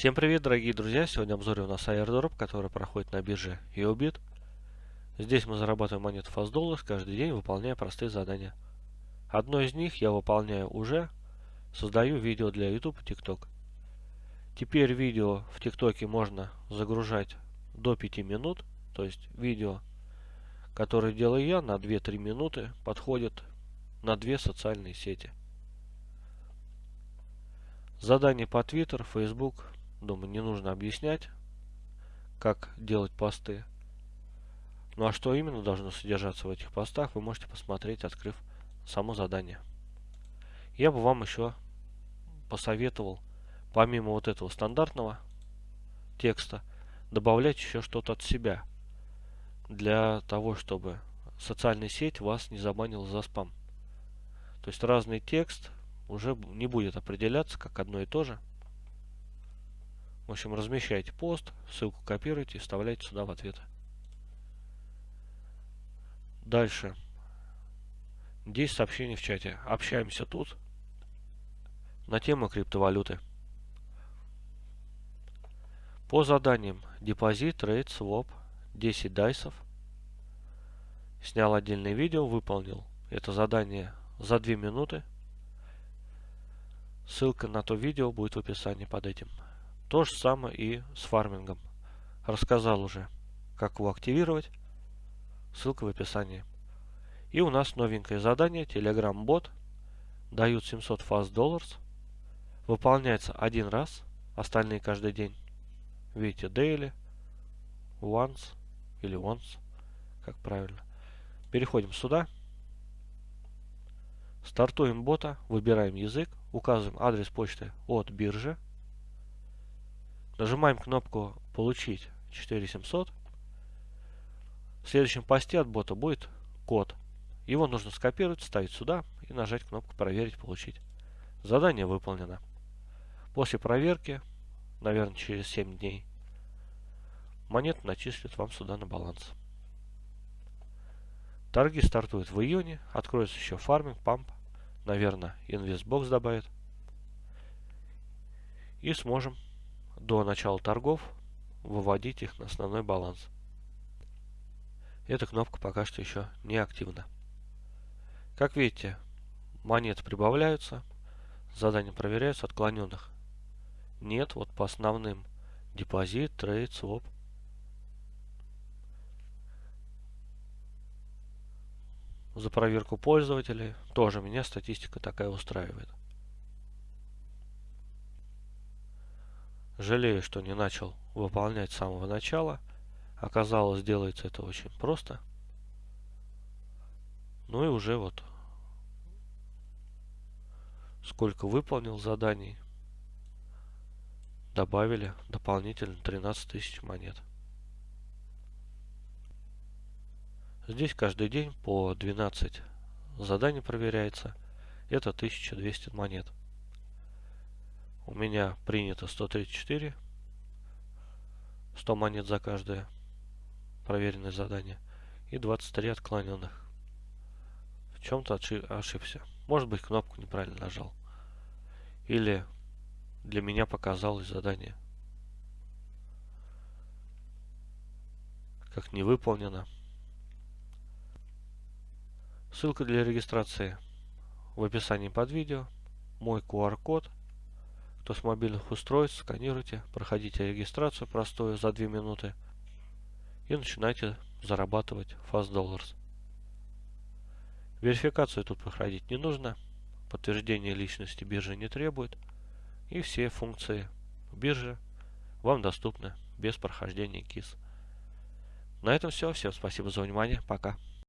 Всем привет, дорогие друзья! Сегодня обзор у нас airdrop, который проходит на бирже EOBIT. Здесь мы зарабатываем монеты Fast каждый день, выполняя простые задания. Одно из них я выполняю уже, создаю видео для YouTube и TikTok. Теперь видео в ТикТоке можно загружать до 5 минут, то есть видео, которое делаю я на 2-3 минуты, подходит на две социальные сети. Задание по Twitter, Facebook, Думаю, не нужно объяснять, как делать посты. Ну а что именно должно содержаться в этих постах, вы можете посмотреть, открыв само задание. Я бы вам еще посоветовал, помимо вот этого стандартного текста, добавлять еще что-то от себя. Для того, чтобы социальная сеть вас не забанила за спам. То есть разный текст уже не будет определяться как одно и то же. В общем, размещайте пост, ссылку копируйте и вставляйте сюда в ответы. Дальше. 10 сообщений в чате. Общаемся тут на тему криптовалюты. По заданиям депозит, трейд, своп, 10 дайсов. Снял отдельное видео, выполнил это задание за 2 минуты. Ссылка на то видео будет в описании под этим. То же самое и с фармингом. Рассказал уже, как его активировать. Ссылка в описании. И у нас новенькое задание. Telegram бот. Дают 700 fast dollars. Выполняется один раз. Остальные каждый день. Видите, daily, once или once, как правильно. Переходим сюда. Стартуем бота, выбираем язык, указываем адрес почты от биржи. Нажимаем кнопку «Получить 4700». В следующем посте от бота будет код. Его нужно скопировать, ставить сюда и нажать кнопку «Проверить, получить». Задание выполнено. После проверки, наверное, через 7 дней, монет начислят вам сюда на баланс. Торги стартуют в июне, откроется еще фарминг, памп, наверное, инвестбокс добавит. И сможем до начала торгов выводить их на основной баланс. Эта кнопка пока что еще не активна. Как видите, монеты прибавляются, задания проверяются, отклоненных нет. Вот по основным депозит, трейд, своп. За проверку пользователей тоже меня статистика такая устраивает. Жалею, что не начал выполнять с самого начала. Оказалось, делается это очень просто. Ну и уже вот сколько выполнил заданий. Добавили дополнительно 13 тысяч монет. Здесь каждый день по 12 заданий проверяется. Это 1200 монет. У меня принято 134. 100 монет за каждое проверенное задание. И 23 отклоненных. В чем-то ошибся. Может быть кнопку неправильно нажал. Или для меня показалось задание. Как не выполнено. Ссылка для регистрации в описании под видео. Мой QR-код кто с мобильных устройств, сканируйте, проходите регистрацию простую за 2 минуты и начинайте зарабатывать Fast Dollars. Верификацию тут проходить не нужно, подтверждение личности биржа не требует, и все функции биржи вам доступны без прохождения КИС. На этом все. Всем спасибо за внимание. Пока.